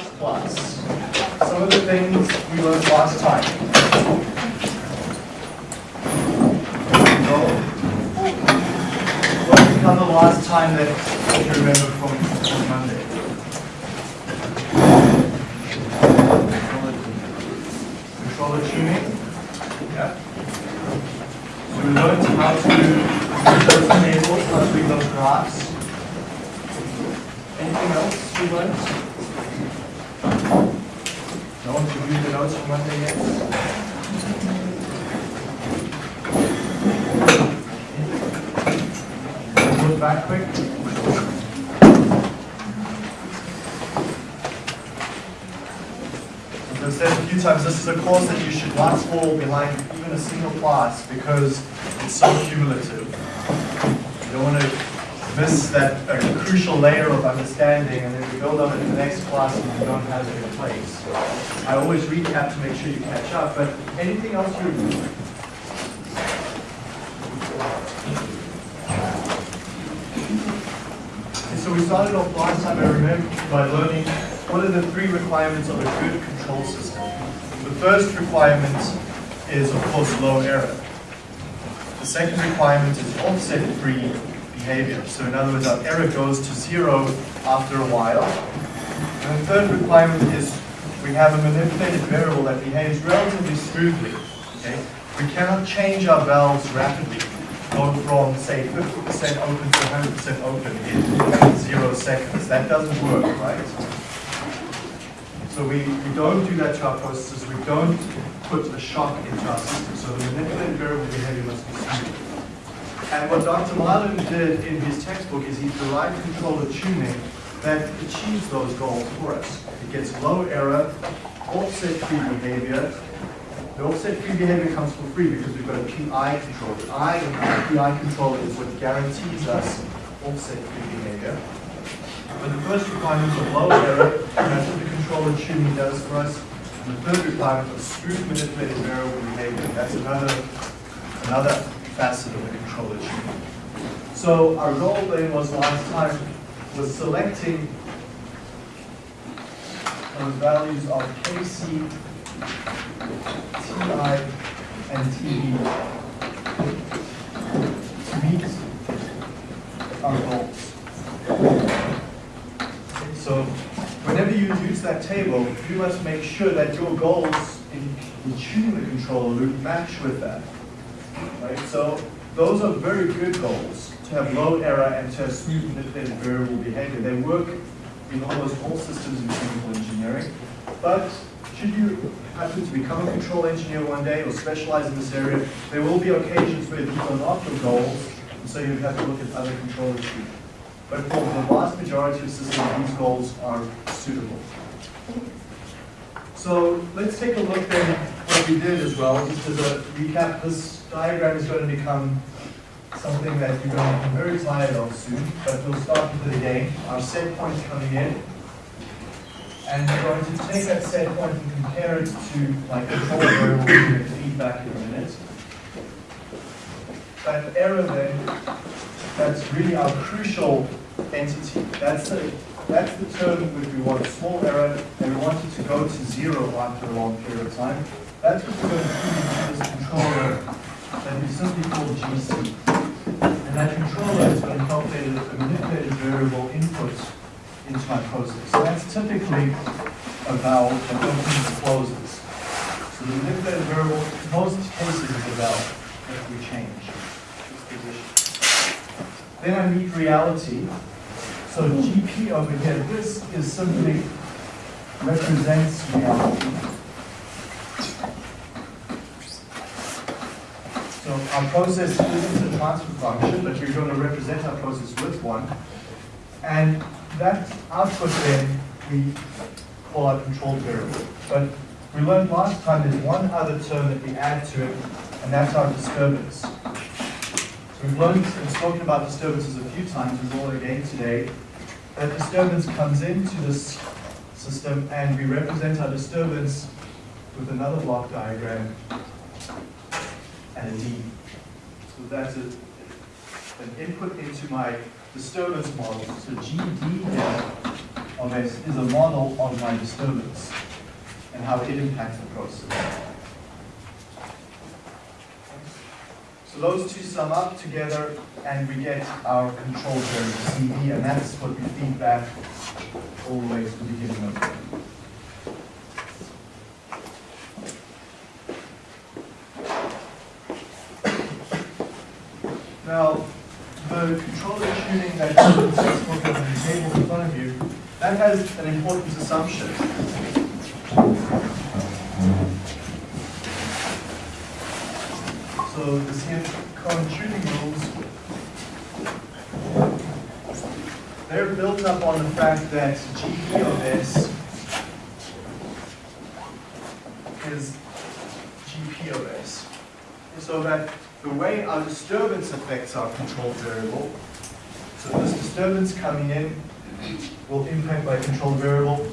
last class, some of the things we learned last time. So, what did we cover last time that you remember from, from Monday? Controller tuning. Yeah. So we learned how to read those tables, how to read those graphs. Anything else you learned? No one's reviewed the notes from Monday yet? Look back quick. As I've said a few times, this is a course that you should not fall behind even a single class because it's so cumulative. You don't want to miss that a crucial layer of understanding and then you build on it in the next class and you don't have it in place. I always recap to make sure you catch up, but anything else you Okay, So we started off last time, I remember, by learning what are the three requirements of a good control system. The first requirement is, of course, low error. The second requirement is offset-free behavior. So in other words, our error goes to zero after a while. And the third requirement is we have a manipulated variable that behaves relatively smoothly. Okay? We cannot change our valves rapidly, go from, say, 50% open to 100% open in zero seconds. That doesn't work, right? So we, we don't do that to our processes. We don't put a shock into our system. So the manipulated variable behavior must be smooth. And what Dr. Marlin did in his textbook is he derived controller tuning that achieves those goals for us. It gets low error, offset-free behavior. The offset-free behavior comes for free because we've got a PI controller. The I in our PI controller is what guarantees us offset-free behavior. But the first requirement of low error, that's what the controller tuning does for us. And the third requirement of smooth manipulated variable behavior, that's another, another facet of the. So our goal then was last time was selecting those values of KC, TI, and TD to meet our goals. So whenever you use that table, you must make sure that your goals in, in tuning the controller match with that. Right? So those are very good goals to have low error and to have smooth manipulated variable behavior. They work in almost all systems in chemical engineering. But should you happen to become a control engineer one day or specialize in this area, there will be occasions where these are not your goals, and so you have to look at other control issues. But for the vast majority of systems, these goals are suitable. So let's take a look then what we did as well, just as a recap. This diagram is going to become something that you're going to be very tired of soon, but we'll start with it again. Our set point is coming in. And we're going to take that set point and compare it to my control variable, we'll feedback in a minute. That error then, that's really our crucial entity. That's the, that's the term which we want, a small error, and we want it to go to zero after a long period of time. That's what we're going to feed into this controller that is simply called GC. And that controller is going to calculate a manipulated variable input into my process. So that's typically a valve that opens and closes. So the manipulated variable, most cases, is a valve that we change its position. Then I meet reality. So GP over here, this is simply represents reality. So our process isn't a transfer function, but we're going to represent our process with one. And that output then we call our control variable. But we learned last time there's one other term that we add to it, and that's our disturbance. So we've learned and spoken about disturbances a few times, we will again today. That disturbance comes into this system, and we represent our disturbance with another block diagram and. So that's a, an input into my disturbance model. So GD here of of S is a model of my disturbance and how it impacts the process. So those two sum up together and we get our control variable CD and that's what we feed back all the way to the beginning of Now, the controller tuning that the textbook and the table in front of you, that has an important assumption. So the CN Cohen tuning rules, they're built up on the fact that GP of S is GP of S. So that the way our disturbance affects our control variable. So this disturbance coming in will impact my control variable.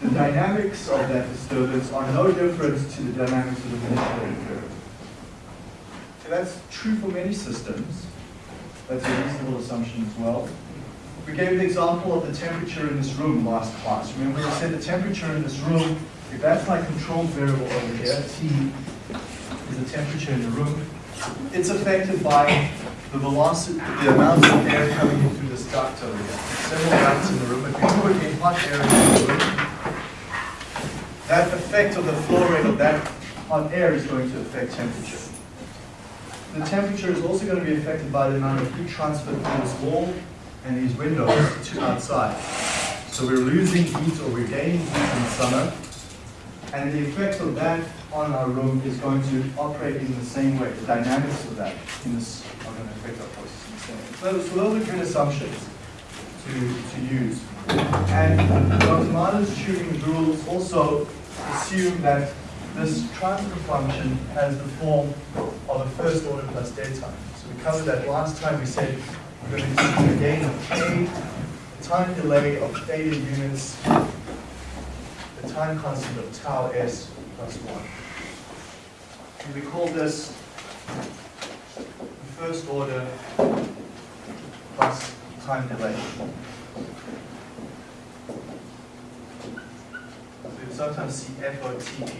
The dynamics of that disturbance are no different to the dynamics of the manipulated variable. So that's true for many systems. That's a reasonable assumption as well. We gave the example of the temperature in this room last class. Remember we said the temperature in this room, if that's my control variable over here, T the temperature in the room, it's affected by the velocity, the amount of air coming in through this duct over here. Several ducts in the room. If we put in hot air in the room, that effect of the flow rate of that hot air is going to affect temperature. The temperature is also going to be affected by the amount of heat transfer through this wall and these windows to outside. So we're losing heat or we're gaining heat in the summer, and the effect of that on our room is going to operate in the same way. The dynamics of that in this are going to affect our process in the same way. So, those are good assumptions to, to use. And Dr. Marlin's tuning rules also assume that this transfer function has the form of a first order plus time. So we covered that last time. We said we're going to use a gain of k, a time delay of theta units, the time constant of tau s plus 1. And we call this first order plus time delay. So you sometimes see FOTTD,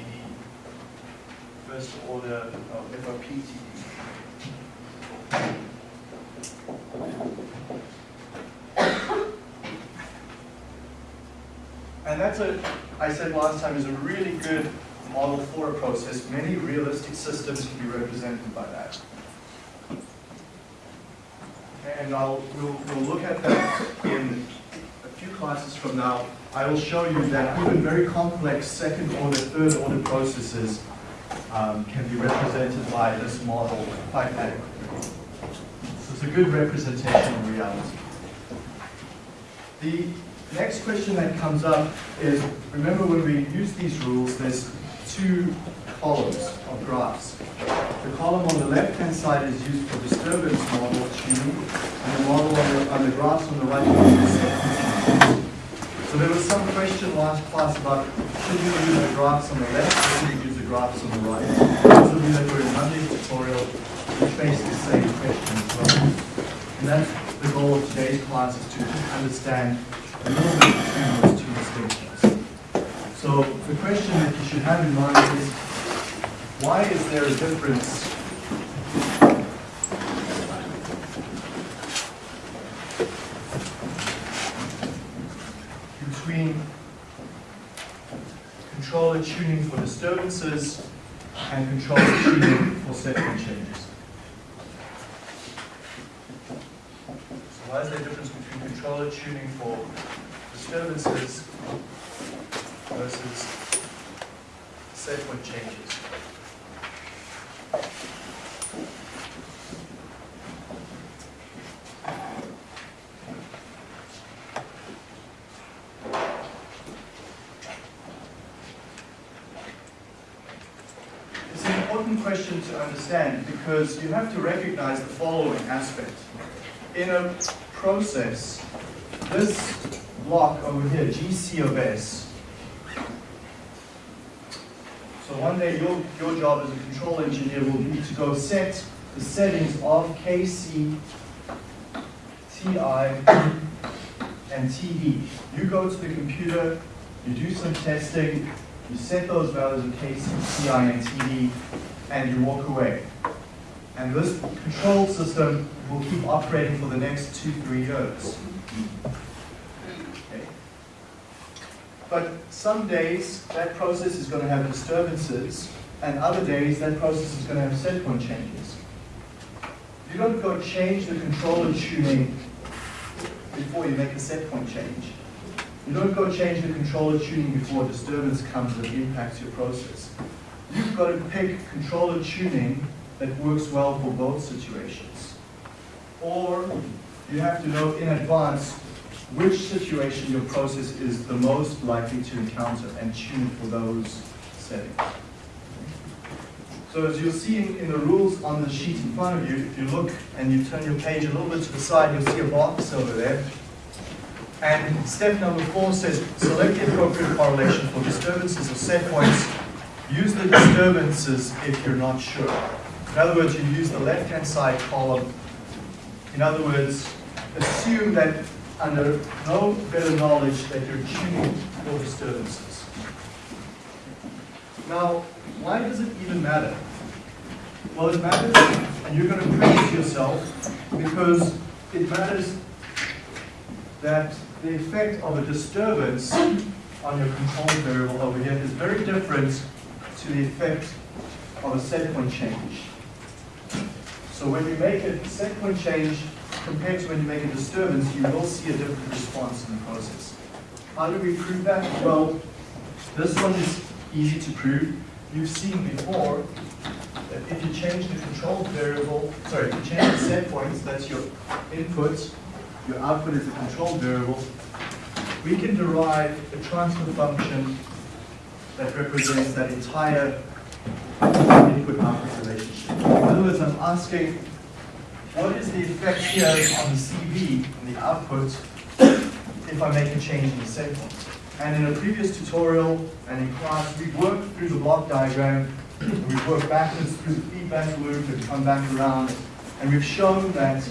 first order of FOPTD. And that's a, I said last time, is a really good model for a process. Many realistic systems can be represented by that. And I'll, we'll, we'll look at that in a few classes from now. I will show you that even very complex second order, third order processes um, can be represented by this model quite adequately. So it's a good representation of reality. The next question that comes up is, remember when we use these rules, there's two columns of graphs. The column on the left-hand side is used for disturbance model tuning, and the model on the, on the graphs on the right is So there was some question last class about should you use the graphs on the left or should you use the graphs on the right? Those of you that were in Monday's tutorial, we faced the same question as well. And that's the goal of today's class is to understand a little bit between those two distinctions. So the question that you should have in mind is, why is there a difference between controller tuning for disturbances and controller tuning for set changes? So why is there a difference between controller tuning for disturbances versus set point changes. It's an important question to understand because you have to recognize the following aspect. In a process, this block over here, GC of S, so one day your, your job as a control engineer will be to go set the settings of KC, TI, and TD. You go to the computer, you do some testing, you set those values of KC, TI, and TD, and you walk away. And this control system will keep operating for the next two, three years. Okay. But some days, that process is going to have disturbances, and other days, that process is going to have set point changes. You don't go change the controller tuning before you make a set point change. You don't go change the controller tuning before disturbance comes that impacts your process. You've got to pick controller tuning that works well for both situations. Or you have to know in advance which situation your process is the most likely to encounter and tune for those settings. So as you'll see in, in, the rules on the sheet in front of you, if you look and you turn your page a little bit to the side, you'll see a box over there. And step number four says, select the appropriate correlation for disturbances or set points. Use the disturbances if you're not sure. In other words, you use the left-hand side column. In other words, assume that under no better knowledge that you're tuning for disturbances. Now, why does it even matter? Well, it matters, and you're going to praise yourself, because it matters that the effect of a disturbance on your control variable over here is very different to the effect of a set point change. So when you make a set point change compared to when you make a disturbance, you will see a different response in the process. How do we prove that? Well, this one is easy to prove. You've seen before that if you change the control variable, sorry, if you change the set points, that's your input, your output is a control variable, we can derive a transfer function that represents that entire input-output relationship. In other words, I'm asking, what is the effect here on the CV, on the output, if I make a change in the set point? And in a previous tutorial and in class, we've worked through the block diagram, we've worked backwards through the feedback loop and come back around, and we've shown that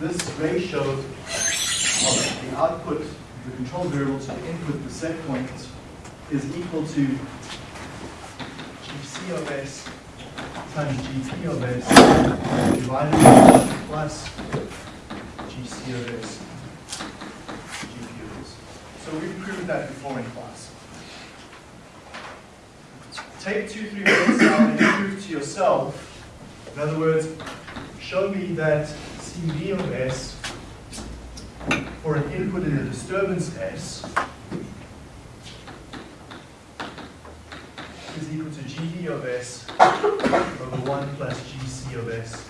this ratio of the output, the control variable to the input, the set point, is equal to GC of S times GP of S divided by plus GC of S so we've proved that before in class. Take two, three minutes now and prove to yourself. In other words, show me that CV of S for an input in a disturbance S is equal to GD of S over 1 plus GC of S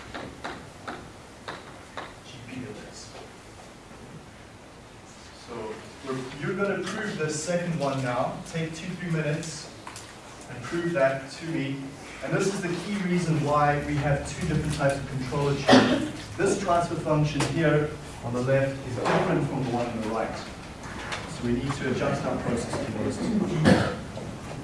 GP of S. So you're going to prove the second one now. Take two, three minutes and prove that to me. And this is the key reason why we have two different types of controller. This transfer function here on the left is different from the one on the right. So we need to adjust our process to those two.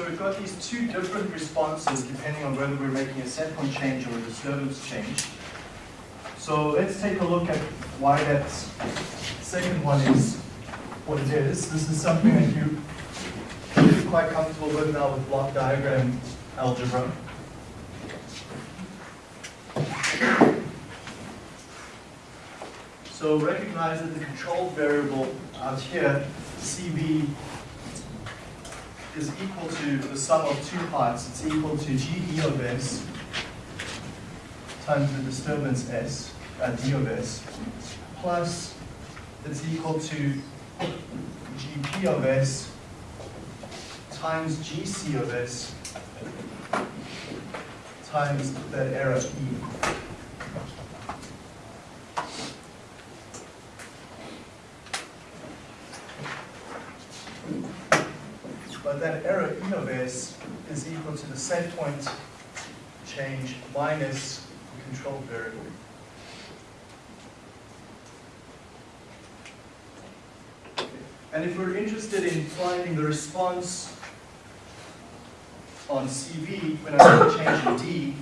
so we've got these two different responses depending on whether we're making a set point change or a disturbance change. So let's take a look at why that second one is what it is. This is something that you be quite comfortable with now with block diagram algebra. So recognize that the control variable out here, CV, is equal to the sum of two parts. It's equal to GD of S times the disturbance S, uh, D of S, plus it's equal to GP of S times GC of S times that error E. But that error E of S is equal to the set point change minus the control variable. And if we're interested in finding the response on CV when I make a change in D,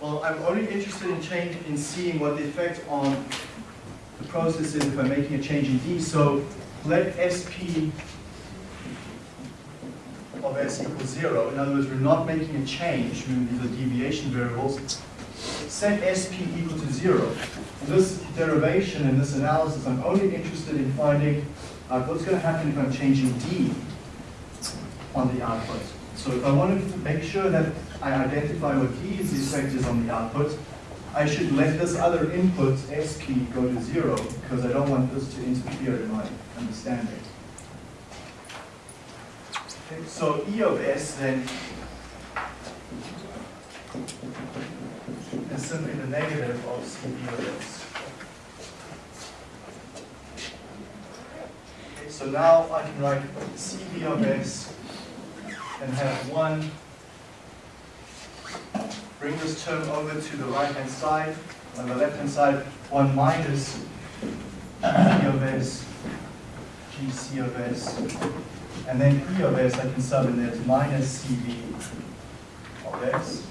well, I'm only interested in change in seeing what the effect on the process is if I'm making a change in D. So let SP S equals zero. In other words, we're not making a change, these are deviation variables. Set SP equal to zero. In this derivation and this analysis, I'm only interested in finding what's going to happen if I'm changing D on the output. So if I want to make sure that I identify what D's effect is on the output, I should let this other input, SP, go to zero, because I don't want this to interfere in my understanding. So E of S then is simply the negative of CV of S. So now I can write CV of S and have one, bring this term over to the right hand side, on the left hand side, one minus G of S, GC of S, and then E of S I can sub in to minus CV of S.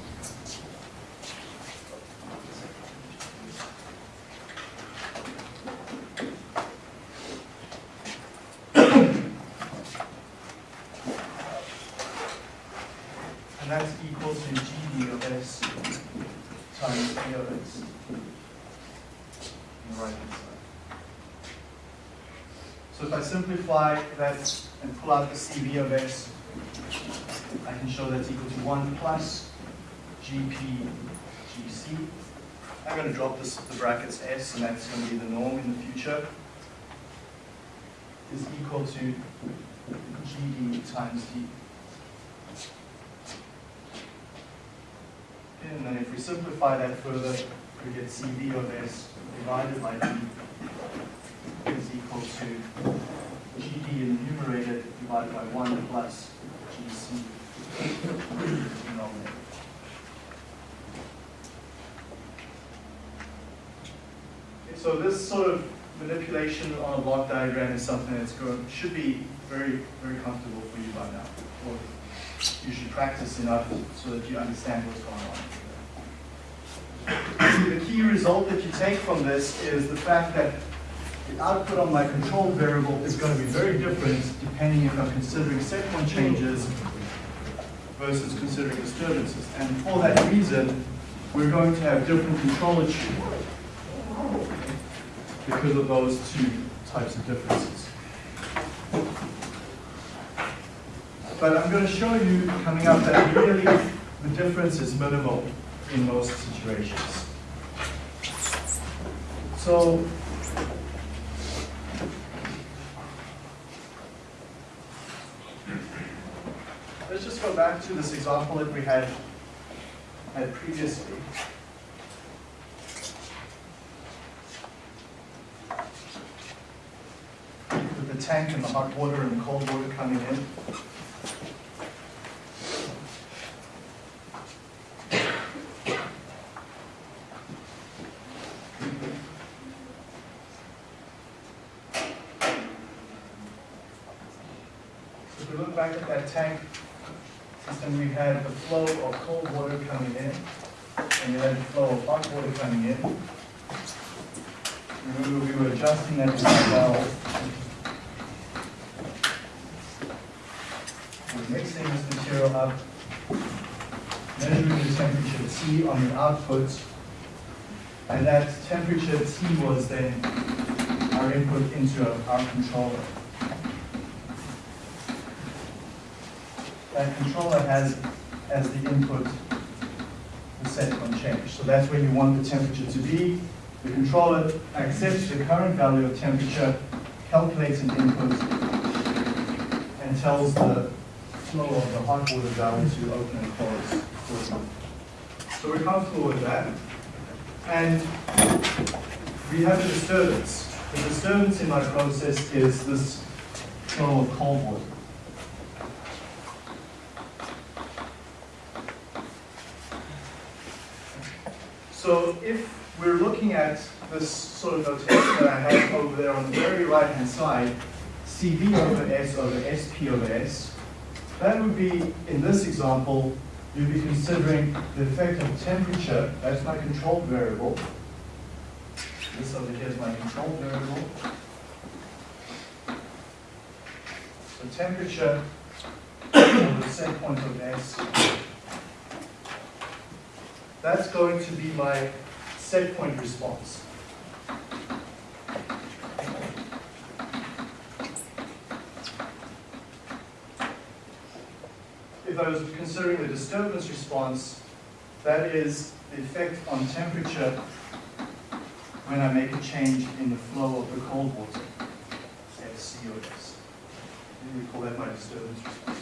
And that's equal to GD of S times E of S on the right hand side. So if I simplify out the CV of S, I can show that's equal to 1 plus GP GC. I'm going to drop this, the brackets S, and that's going to be the norm in the future, is equal to GD times D. And then if we simplify that further, we get CV of S divided by D is equal to GD in the numerator divided by 1 plus GC denominator. Okay, so this sort of manipulation on a block diagram is something that's going, should be very, very comfortable for you by now. Or you should practice enough so that you understand what's going on. The key result that you take from this is the fact that the output on my control variable is going to be very different depending if I'm considering set point changes versus considering disturbances. And for that reason, we're going to have different control issues because of those two types of differences. But I'm going to show you coming up that really the difference is minimal in most situations. So let's just go back to this example that we had had previously. With the tank and the hot water and the cold water coming in. So if we look back at that tank system, we had the flow of cold water coming in, and you had the flow of hot water coming in. Remember, we were adjusting that the valve. We're mixing this material up, measuring the temperature T on the output, and that temperature T was then our input into our controller. That controller has as the input the set point change. So that's where you want the temperature to be. The controller accepts the current value of temperature, calculates an input, and tells the flow of the hot water valve to open and close. So we're comfortable with that. And we have a disturbance. The disturbance in my process is this flow of cold water. So if we're looking at this sort of notation that I have over there on the very right-hand side, CV over S over SP over S, that would be, in this example, you'd be considering the effect of temperature, that's my control variable. This over here is my control variable. So temperature the set point of S that's going to be my set point response. If I was considering the disturbance response, that is the effect on temperature when I make a change in the flow of the cold water, FCOS. We call that my disturbance response.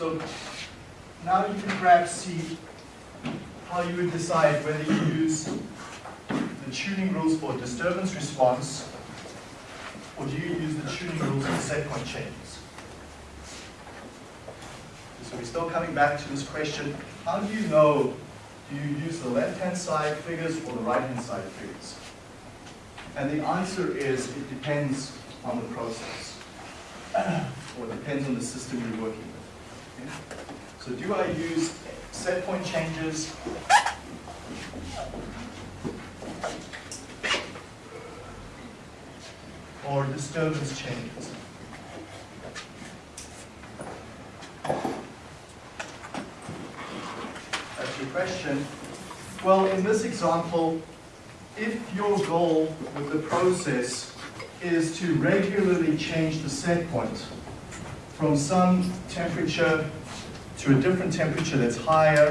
So now you can perhaps see how you would decide whether you use the tuning rules for disturbance response or do you use the tuning rules for set point changes. So we're still coming back to this question, how do you know, do you use the left-hand side figures or the right-hand side figures? And the answer is, it depends on the process, or it depends on the system you're working with. So do I use set point changes or disturbance changes? That's your question. Well, in this example, if your goal with the process is to regularly change the set point, from some temperature to a different temperature that's higher,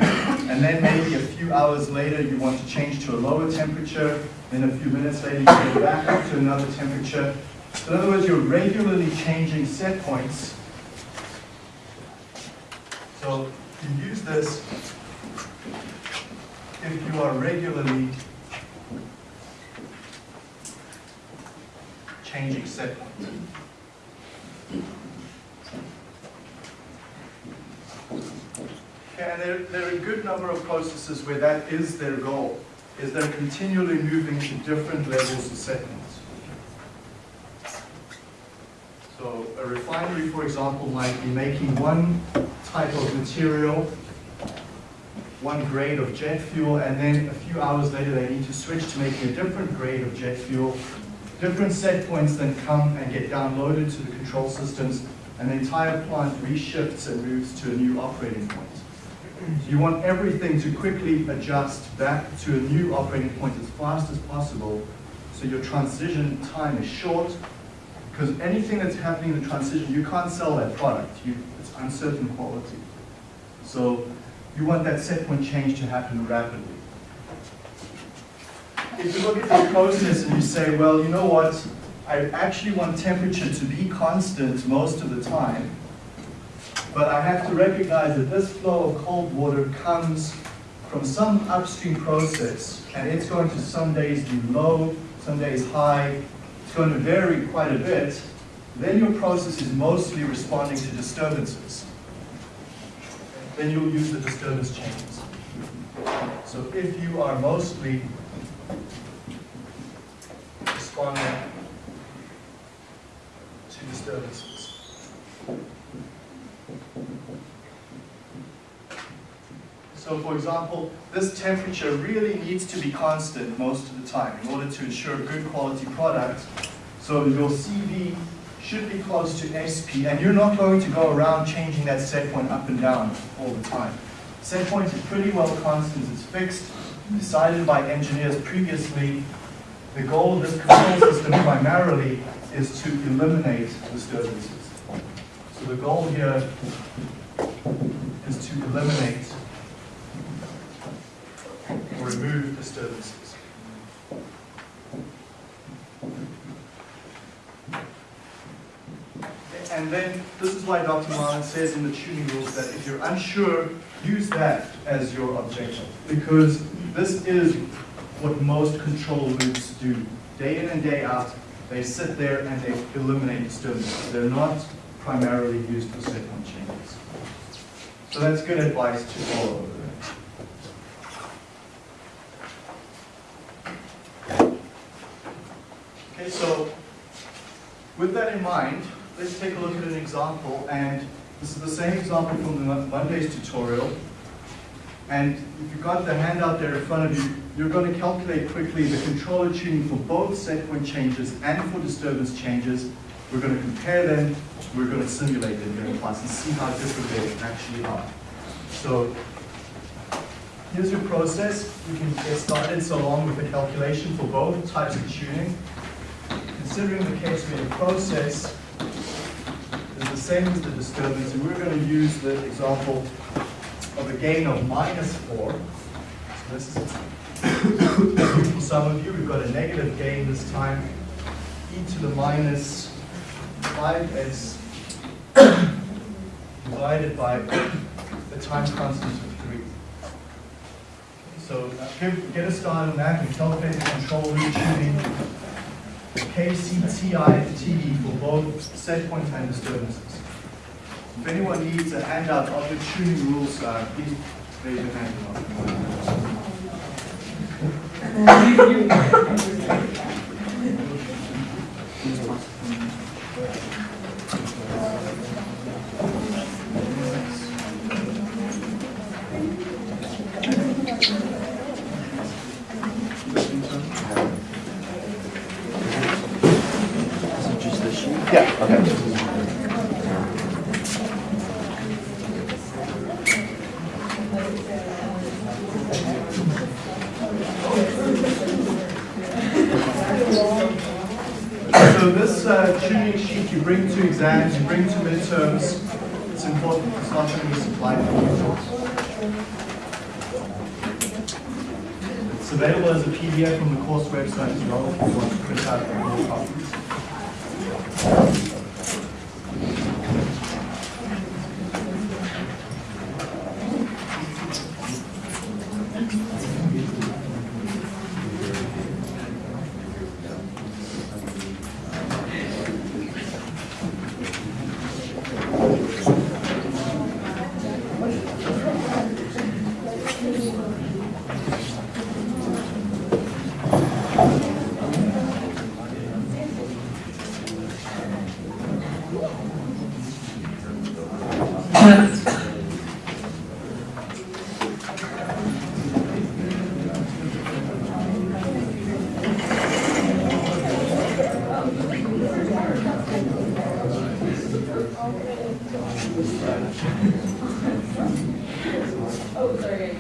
and then maybe a few hours later you want to change to a lower temperature, then a few minutes later you go back up to another temperature. So in other words, you're regularly changing set points. So you use this if you are regularly changing set points. And there, there are a good number of processes where that is their goal, is they're continually moving to different levels of settings. So a refinery, for example, might be making one type of material, one grade of jet fuel, and then a few hours later they need to switch to making a different grade of jet fuel. Different set points then come and get downloaded to the control systems, and the entire plant reshifts and moves to a new operating point. You want everything to quickly adjust back to a new operating point as fast as possible so your transition time is short because anything that's happening in the transition, you can't sell that product. You, it's uncertain quality. So you want that set point change to happen rapidly. If you look at this process and you say, well, you know what, I actually want temperature to be constant most of the time, but I have to recognize that this flow of cold water comes from some upstream process, and it's going to some days be low, some days high. It's going to vary quite a bit. then your process is mostly responding to disturbances. Then you'll use the disturbance chains. So if you are mostly responding to disturbances. So for example, this temperature really needs to be constant most of the time in order to ensure good quality product. So your CV should be close to SP, and you're not going to go around changing that set point up and down all the time. Set point is pretty well constant, it's fixed, decided by engineers previously. The goal of this control system primarily is to eliminate disturbances. So the goal here is to eliminate remove disturbances. And then this is why Dr. Marlin says in the tuning rules that if you're unsure, use that as your objective. Because this is what most control loops do. Day in and day out, they sit there and they eliminate disturbances. They're not primarily used for point changes. So that's good advice to follow. Okay, so with that in mind, let's take a look at an example. And this is the same example from the Monday's tutorial. And if you've got the handout there in front of you, you're going to calculate quickly the controller tuning for both set point changes and for disturbance changes. We're going to compare them, we're going to simulate them here in class and see how different they actually are. So here's your process. You can get started so long with the calculation for both types of tuning. Considering the case where the process is the same as the disturbance, and we're going to use the example of a gain of minus 4. So this is for some of you, we've got a negative gain this time, e to the minus 5s divided by the time constant of 3. So uh, get a start on that and calculate the control loop tuning KCTI T for both set point and disturbances. If anyone needs a handout of the tuning rules, uh, please raise your hand. Yeah, So this uh, tuning sheet you bring to exams, you bring to midterms, it's important, it's not going to be supplied for you. It's available as a PDF on the course website as well if you want to print out more copies. Okay,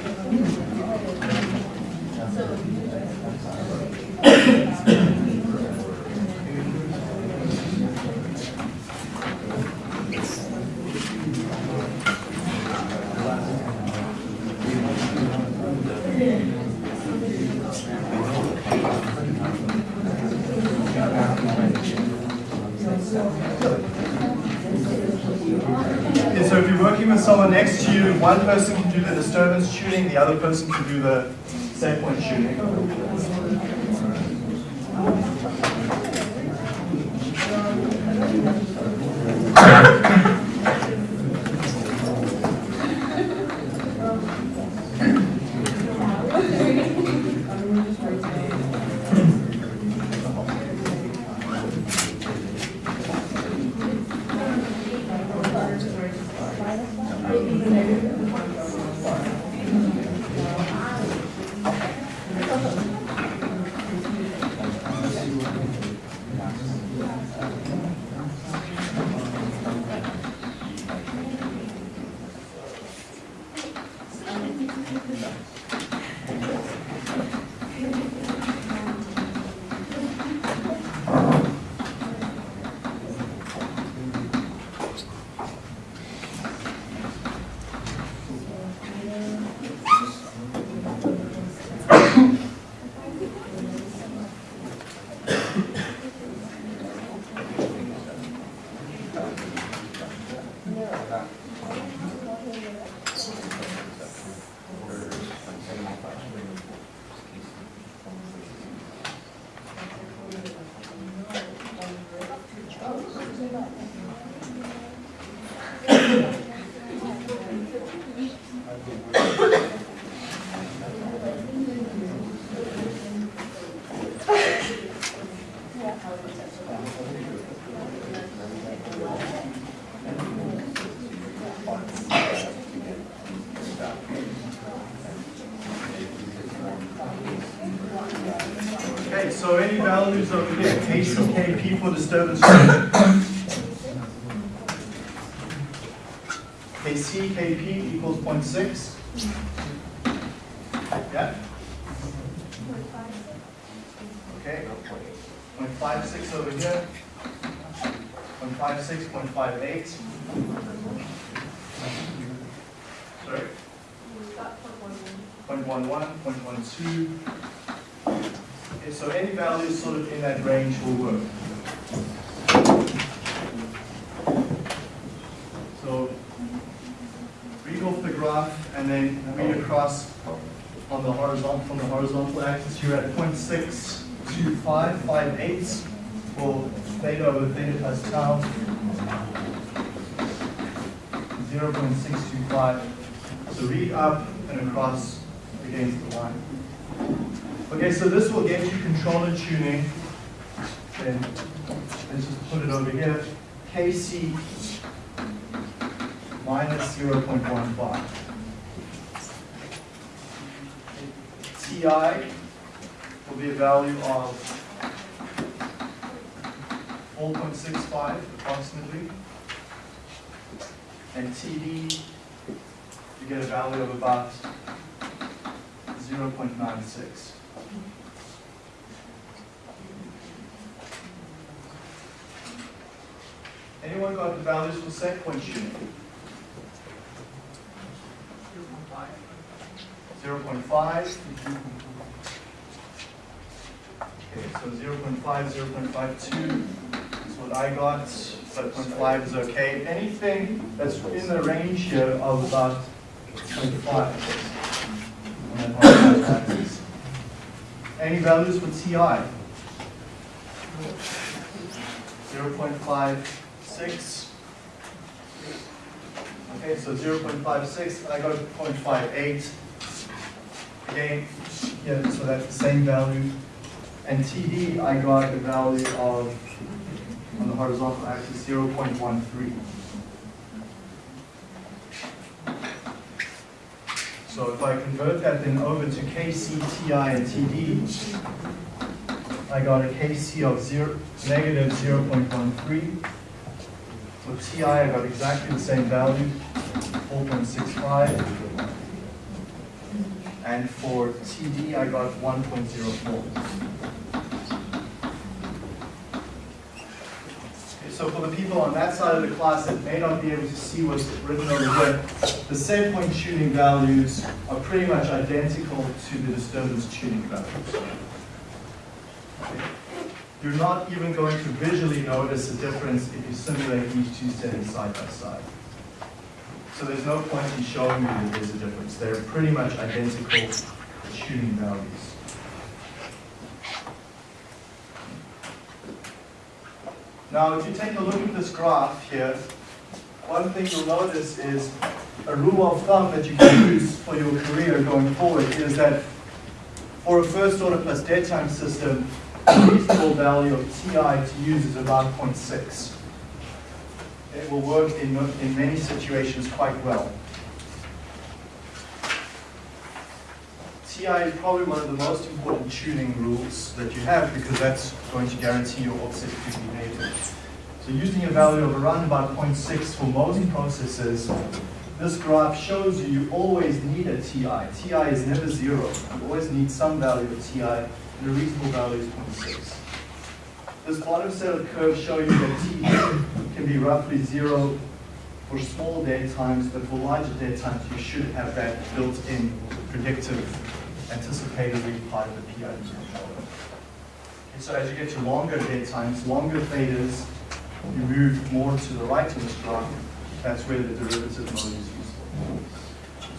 so if you're working with someone next to you, one person can do the disturbance tuning, the other person can do the set point tuning. Disturbance rating. KCKP equals 0.6. Yeah? Okay. 0.56 over here. 0.56, 0.58. Sorry? 0.11, 0.12. Okay, so any value sort of in that range will work. So read off the graph and then read across on the horizontal, from the horizontal axis, you're at 0.62558 for theta over theta plus tau. 0.625. So read up and across against the line. Okay, so this will get you controller tuning. Then let's just put it over here. KC minus 0.15. TI will be a value of 4.65 approximately. And TD, you get a value of about 0.96. Anyone got the values for set point shooting? 0.5. Okay, so 0.5, 0.52 is what I got, but 0.5 is okay. Anything that's in the range here of about 0.5 on that horizontal axis. Any values for TI? 0.56. Okay, so 0.56, I got 0.58. Again, yeah, so that's the same value. And TD, I got a value of, on the horizontal axis, 0.13. So if I convert that then over to KCTI and TD, I got a KC of zero, negative 0.13. For TI, I got exactly the same value, 4.65. And for TD, I got 1.04. Okay, So for the people on that side of the class that may not be able to see what's written over here, the set point tuning values are pretty much identical to the disturbance tuning values. You're not even going to visually notice a difference if you simulate these two settings side by side. So there's no point in showing you that there's a difference. They're pretty much identical tuning values. Now, if you take a look at this graph here, one thing you'll notice is a rule of thumb that you can use for your career going forward is that for a first order plus dead time system, the reasonable value of TI to use is about 0.6. It will work in, in many situations quite well. TI is probably one of the most important tuning rules that you have because that's going to guarantee your offset to behavior. So using a value of around about 0.6 for most processes, this graph shows you you always need a TI. TI is never zero. You always need some value of TI, and the reasonable value is 0.6. This bottom set of curves show you that T can be roughly zero for small dead times, but for larger dead times, you should have that built-in predictive anticipatory part of the PID controller. Okay, so as you get to longer dead times, longer thetas, you move more to the right of this graph. That's where the derivative mode is useful.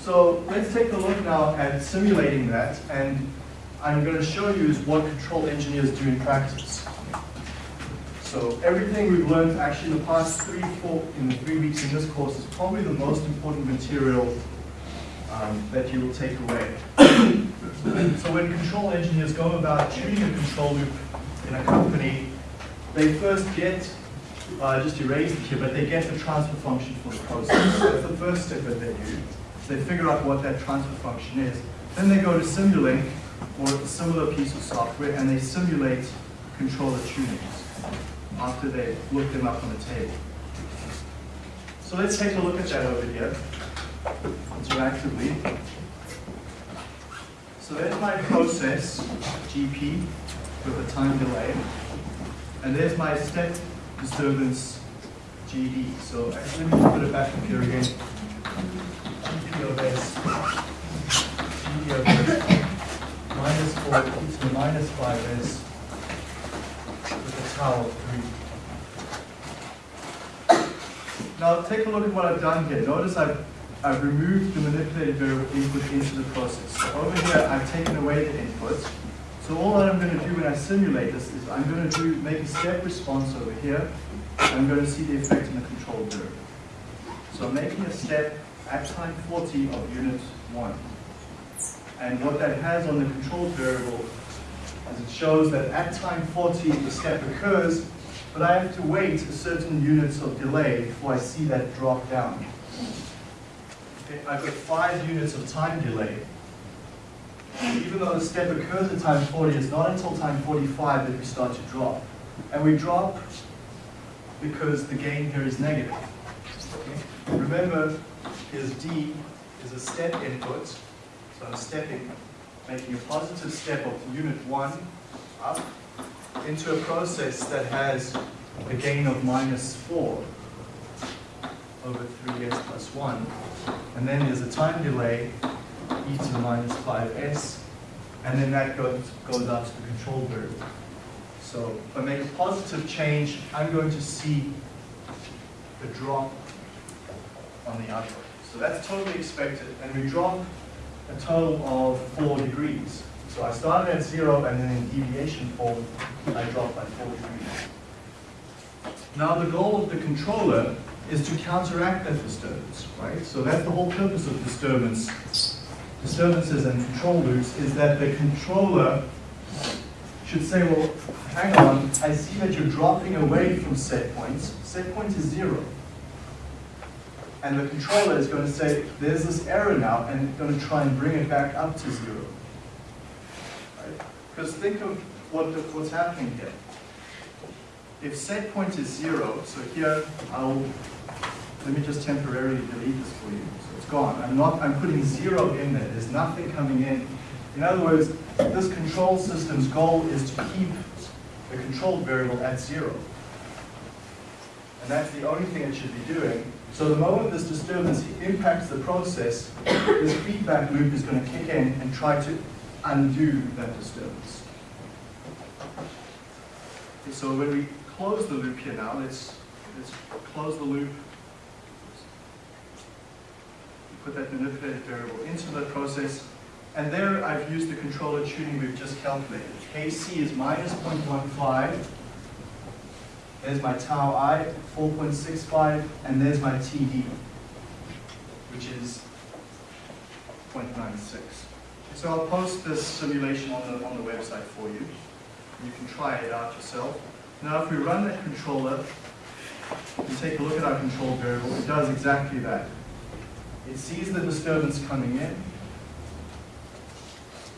So let's take a look now at simulating that, and I'm going to show you is what control engineers do in practice. So everything we've learned actually in the past three, four, in the three weeks in this course is probably the most important material um, that you will take away. so when control engineers go about tuning a control loop in a company, they first get, uh, just erase it here, but they get the transfer function for the process. That's the first step that they do. They figure out what that transfer function is. Then they go to Simulink or a similar piece of software and they simulate controller tunings after they look them up on the table. So let's take a look at that over here, interactively. So there's my process, GP, with a time delay. And there's my step disturbance, GD. So actually, let me put it back up here again. GP of S, of S, minus 4 to the minus 5S with a of 3. Now take a look at what I've done here. Notice I've, I've removed the manipulated variable input into the process. So over here, I've taken away the input. So all that I'm going to do when I simulate this is I'm going to do make a step response over here. I'm going to see the effect in the control variable. So I'm making a step at time 40 of unit 1. And what that has on the control variable is it shows that at time 40 the step occurs, but I have to wait a certain units of delay before I see that drop down. Okay, I've got five units of time delay. Even though the step occurs at time 40, it's not until time 45 that we start to drop. And we drop because the gain here is negative. Okay? Remember, is D is a step input, so I'm stepping, making a positive step of unit 1 up into a process that has a gain of minus 4 over 3s plus 1. And then there's a time delay, e to the minus 5s, and then that goes, goes out to the control variable. So if I make a positive change, I'm going to see the drop on the output. So that's totally expected, and we drop a total of 4 degrees. So I started at 0, and then in deviation form, I dropped by 4 degrees. Now the goal of the controller is to counteract that disturbance, right? So that's the whole purpose of disturbance, disturbances and control loops, is that the controller should say, well, hang on, I see that you're dropping away from set points. Set point is zero. And the controller is going to say, there's this error now, and it's going to try and bring it back up to zero. Right? Because think of what the, what's happening here. If set point is zero, so here I'll, let me just temporarily delete this for you. So it's gone. I'm not, I'm putting zero in there. There's nothing coming in. In other words, this control system's goal is to keep the control variable at zero. And that's the only thing it should be doing. So the moment this disturbance impacts the process, this feedback loop is going to kick in and try to undo that disturbance. Okay, so when we close the loop here now, let's, let's close the loop. Put that manipulated variable into the process. And there I've used the controller tuning we've just calculated. KC is minus 0.15. There's my tau i, 4.65, and there's my TD, which is 0.96. So I'll post this simulation on the, on the website for you. You can try it out yourself. Now if we run that controller, and take a look at our control variable, it does exactly that. It sees the disturbance coming in,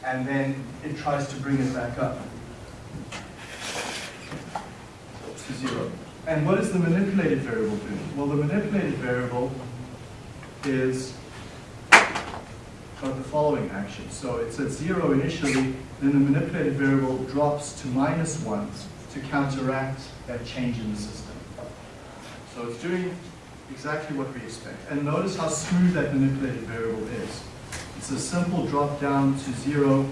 and then it tries to bring it back up to zero. And what is the manipulated variable doing? Well, the manipulated variable is got the following action. So it's at zero initially, then the manipulated variable drops to minus one to counteract that change in the system. So it's doing exactly what we expect. And notice how smooth that manipulated variable is. It's a simple drop down to zero,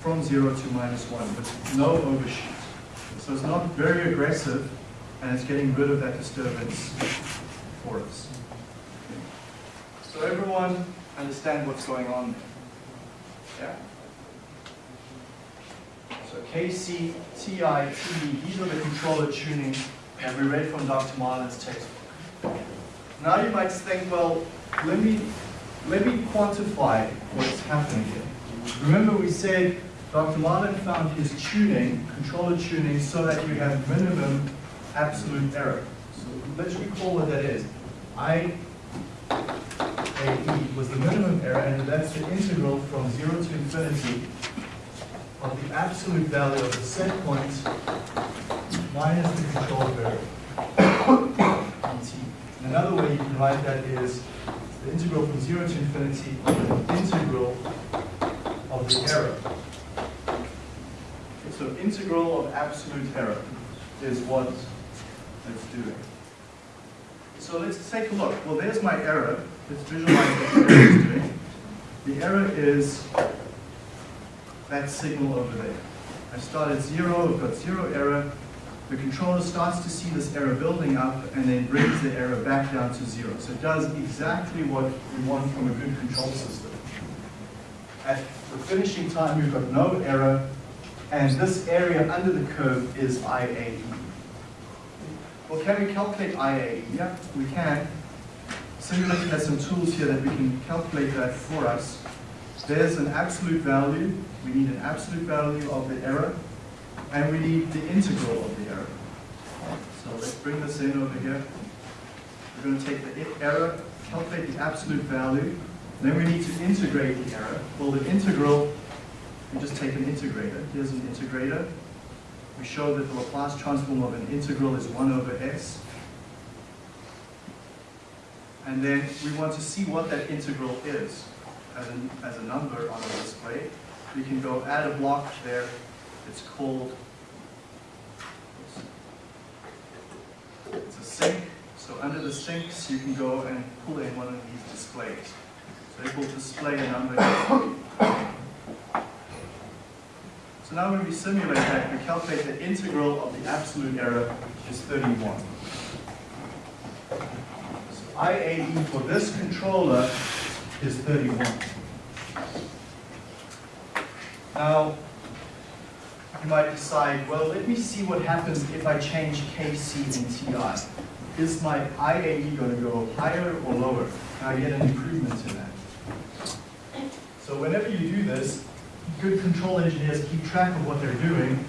from zero to minus one, with no overshoot. So it's not very aggressive, and it's getting rid of that disturbance for us. So everyone understand what's going on there? Yeah? So KC, TI, TD, these are the controller tuning that we read from Dr. Marlin's textbook. Now you might think, well, let me, let me quantify what's happening here. Remember we said Dr. Marlin found his tuning, controller tuning, so that you have minimum absolute error. So let's recall what that is. I AE was the minimum error, and that's the integral from 0 to infinity of the absolute value of the set point minus the control variable, dt. Another way you can write that is the integral from 0 to infinity of the integral of the error. So integral of absolute error is what it's doing. So let's take a look. Well, there's my error. Let's visualize what the error is doing. The error is that signal over there. I start at zero, I've got zero error. The controller starts to see this error building up and then brings the error back down to zero. So it does exactly what we want from a good control system. At the finishing time, we've got no error, and this area under the curve is IAE. Well, can we calculate IAE? Yeah, we can. Simulation has some tools here that we can calculate that for us. There's an absolute value. We need an absolute value of the error, and we need the integral of the error. So let's bring this in over here. We're going to take the error, calculate the absolute value, then we need to integrate the error. Well, the integral, we just take an integrator. Here's an integrator. We show that the Laplace transform of an integral is 1 over s. And then we want to see what that integral is as a, as a number on a display. We can go add a block there. It's called, it's a sink. So under the sinks, you can go and pull in one of these displays. So it will display a number. So now when we simulate that, we calculate the integral of the absolute error, which is 31. So IAE for this controller is 31. Now, you might decide, well, let me see what happens if I change KC and TI. Is my IAE going to go higher or lower? Can I get an improvement in that? So whenever you do this, good control engineers keep track of what they're doing,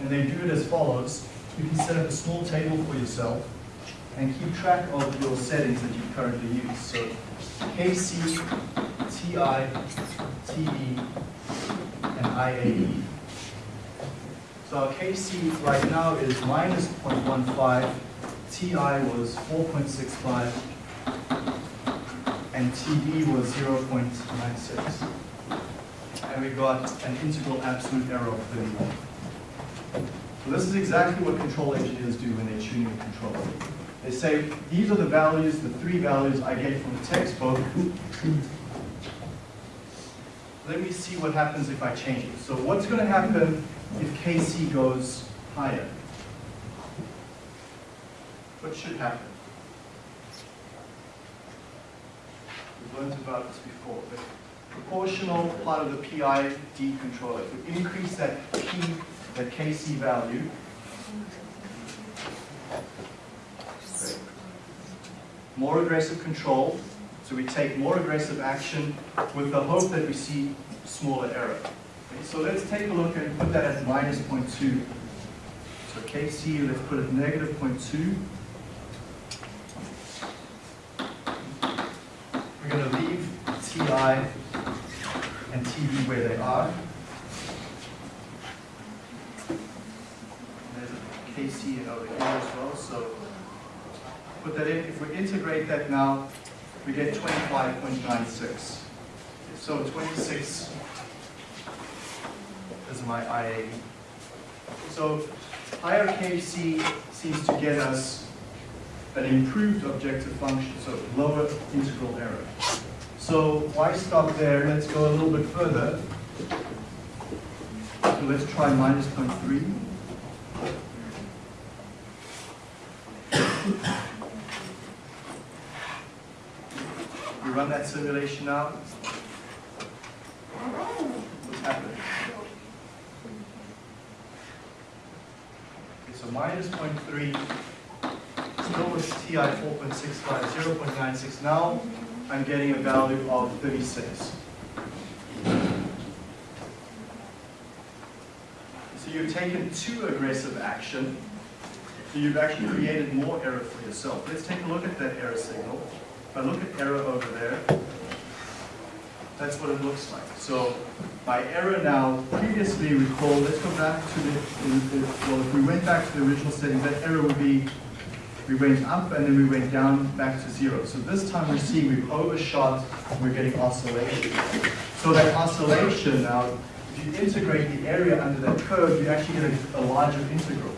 and they do it as follows. You can set up a small table for yourself and keep track of your settings that you currently use. So KC, TI, TD, and IAE. So our KC right now is minus 0.15, TI was 4.65, and TD was 0.96. And we got an integral absolute error of 31. So this is exactly what control engineers do when they're tuning a controller. They say, these are the values, the three values I get from the textbook. Let me see what happens if I change it. So what's going to happen if KC goes higher? What should happen? We've learned about this before. Proportional part of the PID controller. If we increase that P, that KC value, more aggressive control, so we take more aggressive action with the hope that we see smaller error. Okay, so let's take a look and put that at minus 0.2. So KC, let's put it negative 0.2. We're going to leave TI and TD where they are. There's a KC over here as well, so put that in. If we integrate that now, we get 25.96. So 26 is my IA. So higher KC seems to get us an improved objective function, so lower integral error. So why stop there? Let's go a little bit further. So let's try minus 0.3. We run that simulation now. What's happening? so minus 0.3, still with TI 4.65, 0.96. Now I'm getting a value of 36. So you've taken too aggressive action, so you've actually created more error for yourself. Let's take a look at that error signal. If I look at error over there, that's what it looks like. So my error now, previously recall, let's go back to the, the- well, if we went back to the original setting, that error would be, we went up and then we went down back to zero. So this time we're seeing we've overshot, and we're getting oscillation. So that oscillation now, if you integrate the area under that curve, you actually get a, a larger integral.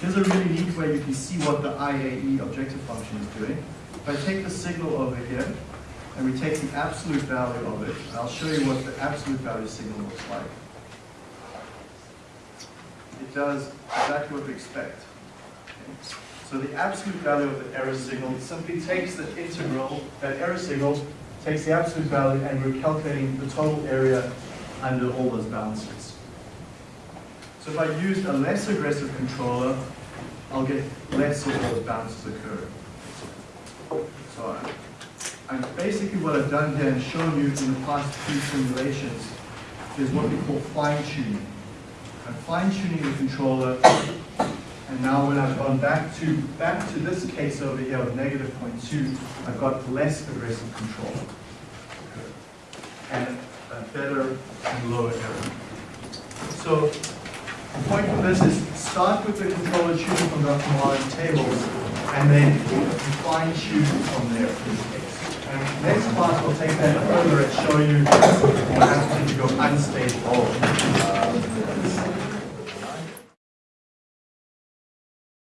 Here's a really neat way you can see what the IAE objective function is doing. If I take the signal over here, and we take the absolute value of it, I'll show you what the absolute value signal looks like. It does exactly what we expect. Okay. So the absolute value of the error signal simply takes the integral, that error signal, takes the absolute value, and we're calculating the total area under all those bounces. So if I used a less aggressive controller, I'll get less of those bounces occurring. So and basically what I've done here and shown you in the past few simulations is what we call fine tuning. I'm fine tuning the controller, and now when I've gone back to back to this case over here of negative 0.2, I've got less aggressive control and a better and lower error. So the point of this is start with the controller tuning from the Ciancone tables and then fine tune from there. And next class we'll take that further and show you what happens if you go unstable.